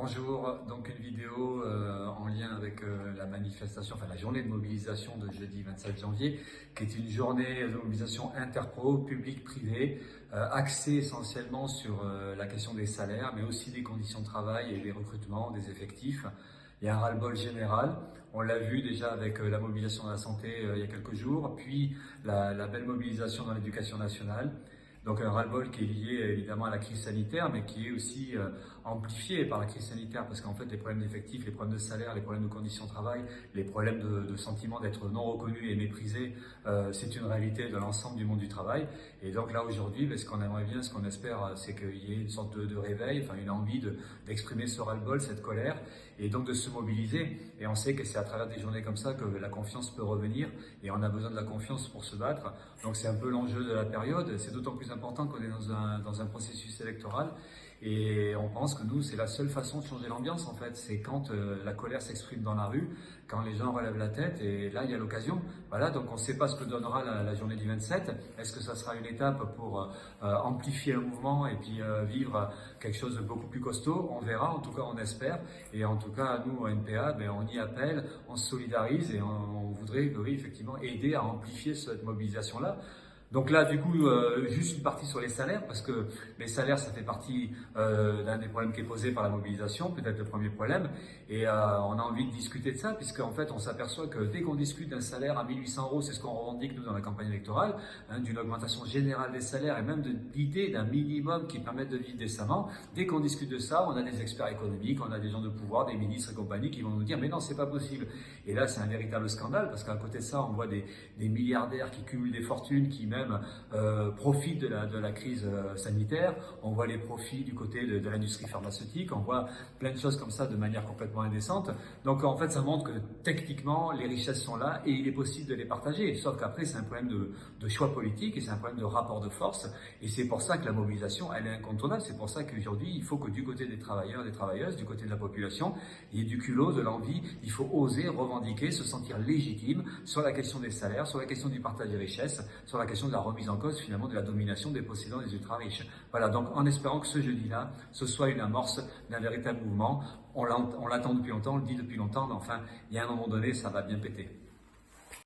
Bonjour, donc une vidéo euh, en lien avec euh, la manifestation, enfin la journée de mobilisation de jeudi 27 janvier, qui est une journée de mobilisation interpro, public-privé, euh, axée essentiellement sur la question des salaires, mais aussi des conditions de travail et des recrutements, des effectifs. Il y a un ras-le-bol général. On l'a vu déjà avec la mobilisation de la santé il y a quelques jours, puis la, la belle mobilisation dans l'éducation nationale. Donc un ras-le-bol qui est lié évidemment à la crise sanitaire, mais qui est aussi euh, amplifié par la crise sanitaire, parce qu'en fait les problèmes d'effectifs, les problèmes de salaire, les problèmes de conditions de travail, les problèmes de, sentiment d'être non reconnu et méprisé, euh, c'est une réalité de l'ensemble du monde du travail. Et donc là aujourd'hui, ben, ce qu'on aimerait bien, ce qu'on espère, c'est qu'il y ait une sorte de, réveil, enfin une envie d'exprimer ce ras-le-bol, cette colère, et donc de se mobiliser. Et on sait que c'est à travers des journées comme ça que la confiance peut revenir, et on a besoin de la confiance pour se battre. Donc c'est un peu l'enjeu de la période. C'est d'autant plus important qu'on est dans un, dans un processus électoral et on pense que nous, c'est la seule façon de changer l'ambiance en fait. C'est quand euh, la colère s'exprime dans la rue, quand les gens relèvent la tête et là, il y a l'occasion. Voilà, donc on ne sait pas ce que donnera la, journée du 27. Est-ce que ça sera une étape pour euh, amplifier le mouvement et puis euh, vivre quelque chose de beaucoup plus costaud? On verra, en tout cas on espère. Et en tout cas, nous, au NPA, ben, on y appelle, on se solidarise et on, voudrait, effectivement, aider à amplifier cette mobilisation-là. Donc là, du coup, euh, juste une partie sur les salaires, parce que les salaires, ça fait partie euh, d'un des problèmes qui est posé par la mobilisation, peut-être le premier problème. Et euh, on a envie de discuter de ça, puisqu'en fait, on s'aperçoit que dès qu'on discute d'un salaire à 1800 euros, c'est ce qu'on revendique, nous, dans la campagne électorale, hein, d'une augmentation générale des salaires et même de l'idée d'un minimum qui permette de vivre décemment. Dès qu'on discute de ça, on a des experts économiques, on a des gens de pouvoir, des ministres et compagnie qui vont nous dire « mais non, c'est pas possible ». Et là, c'est un véritable scandale, parce qu'à côté de ça, on voit des, des milliardaires qui cumulent des fortunes, qui même euh, profitent de la, de la crise euh, sanitaire, on voit les profits du côté de, l'industrie pharmaceutique, on voit plein de choses comme ça de manière complètement indécente. Donc en fait, ça montre que techniquement, les richesses sont là et il est possible de les partager. Sauf qu'après, c'est un problème de, de, choix politique et c'est un problème de rapport de force. Et c'est pour ça que la mobilisation, elle est incontournable. C'est pour ça qu'aujourd'hui, il faut que du côté des travailleurs, des travailleuses, du côté de la population, il y ait du culot, de l'envie. Il faut oser revendiquer, se sentir légitime sur la question des salaires, sur la question du partage des richesses, sur la de la remise en cause finalement de la domination des possédants des ultra-riches. Voilà, donc en espérant que ce jeudi-là, ce soit une amorce d'un véritable mouvement. On l'attend depuis longtemps, on le dit depuis longtemps, mais enfin, il y a un moment donné, ça va bien péter.